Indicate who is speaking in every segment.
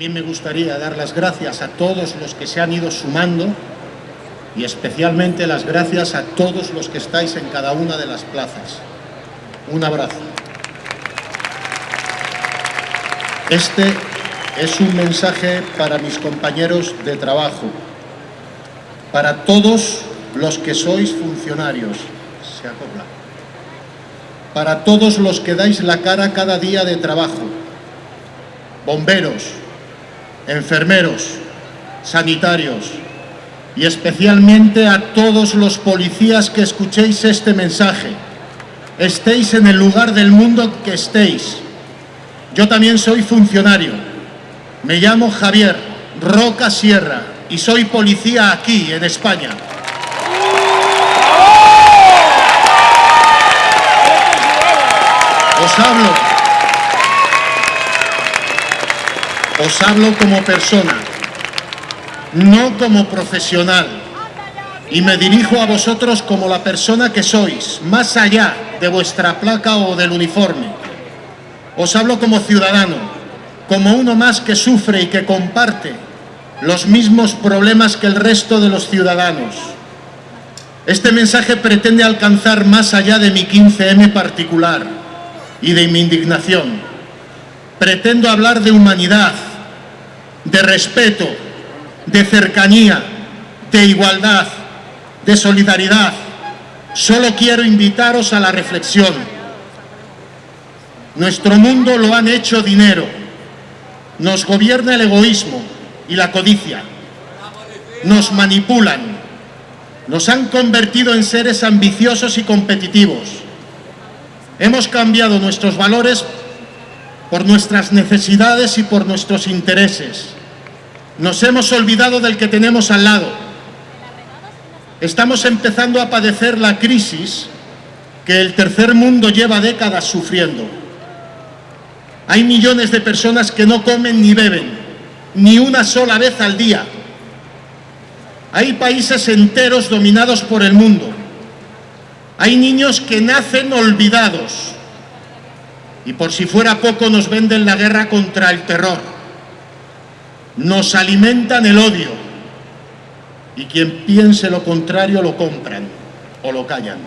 Speaker 1: También me gustaría dar las gracias a todos los que se han ido sumando y especialmente las gracias a todos los que estáis en cada una de las plazas. Un abrazo. Este es un mensaje para mis compañeros de trabajo, para todos los que sois funcionarios, se acopla, para todos los que dais la cara cada día de trabajo, bomberos, enfermeros, sanitarios y especialmente a todos los policías que escuchéis este mensaje, estéis en el lugar del mundo que estéis. Yo también soy funcionario, me llamo Javier Roca Sierra y soy policía aquí, en España. Os hablo, os hablo como persona, no como profesional, y me dirijo a vosotros como la persona que sois, más allá de vuestra placa o del uniforme. Os hablo como ciudadano, como uno más que sufre y que comparte los mismos problemas que el resto de los ciudadanos. Este mensaje pretende alcanzar más allá de mi 15M particular y de mi indignación. Pretendo hablar de humanidad, de respeto, de cercanía, de igualdad, de solidaridad. Solo quiero invitaros a la reflexión. Nuestro mundo lo han hecho dinero. Nos gobierna el egoísmo y la codicia. Nos manipulan. Nos han convertido en seres ambiciosos y competitivos. Hemos cambiado nuestros valores por nuestras necesidades y por nuestros intereses. Nos hemos olvidado del que tenemos al lado. Estamos empezando a padecer la crisis que el tercer mundo lleva décadas sufriendo. Hay millones de personas que no comen ni beben, ni una sola vez al día. Hay países enteros dominados por el mundo. Hay niños que nacen olvidados. Y por si fuera poco nos venden la guerra contra el terror nos alimentan el odio y quien piense lo contrario lo compran o lo callan.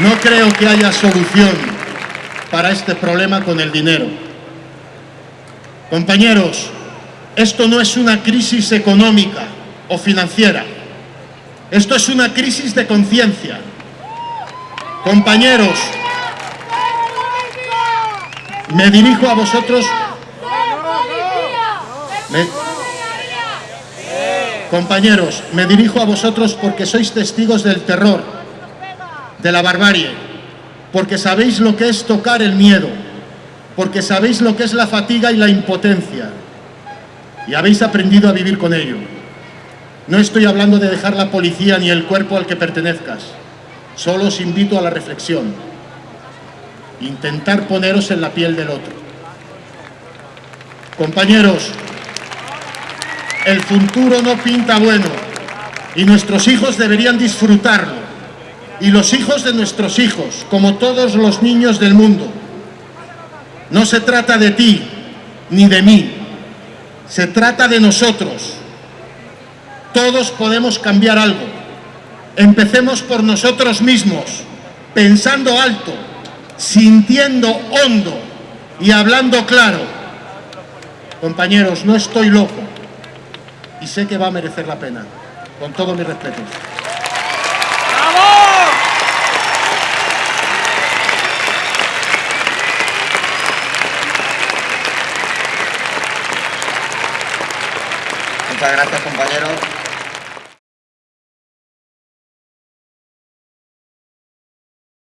Speaker 1: No creo que haya solución para este problema con el dinero. Compañeros, esto no es una crisis económica o financiera. Esto es una crisis de conciencia. Compañeros, me dirijo a vosotros... compañeros, me dirijo a vosotros porque sois testigos del terror, de la barbarie, porque sabéis lo que es tocar el miedo, porque sabéis lo que es la fatiga y la impotencia, y habéis aprendido a vivir con ello. No estoy hablando de dejar la policía ni el cuerpo al que pertenezcas. Solo os invito a la reflexión. Intentar poneros en la piel del otro. Compañeros, el futuro no pinta bueno y nuestros hijos deberían disfrutarlo. Y los hijos de nuestros hijos, como todos los niños del mundo. No se trata de ti ni de mí, se trata de nosotros todos podemos cambiar algo. Empecemos por nosotros mismos, pensando alto, sintiendo hondo y hablando claro. Compañeros, no estoy loco y sé que va a merecer la pena, con todo mi respeto.
Speaker 2: Muchas gracias, compañeros.